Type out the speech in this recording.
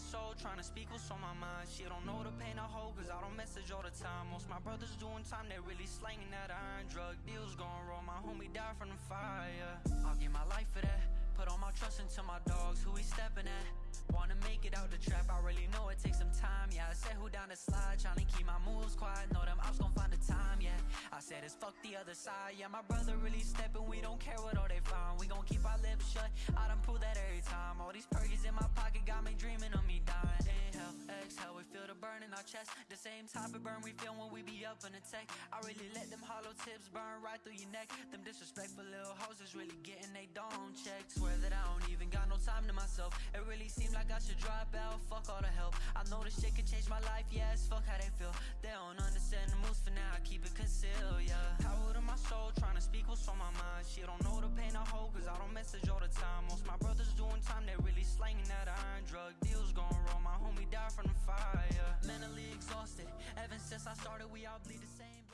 soul, trying to speak what's on my mind. She don't know the pain I hold, cause I don't message all the time. Most my brothers doing time, they really slanging that iron. Drug deals going wrong, my homie died from the fire. I'll give my life for that. Put all my trust into my dogs, who we stepping at. Wanna make it out the trap, I really know it takes some time, yeah I said who down the slide, tryna keep my moves quiet Know them ops gon' find the time, yeah I said it's fuck the other side, yeah My brother really steppin', we don't care what all they find We gon' keep our burn in our chest. The same type of burn we feel when we be up in the tech. I really let them hollow tips burn right through your neck. Them disrespectful little hoes is really getting they dome checked. Swear that I don't even got no time to myself. It really seemed like I should drop out, fuck all the help. I know this shit could change my life, yes, fuck how they feel. They don't understand the moves for now, I keep it concealed, yeah. Power to my soul, trying to speak what's on my mind. She don't know the pain I hold, cause I don't message I started we all bleed the same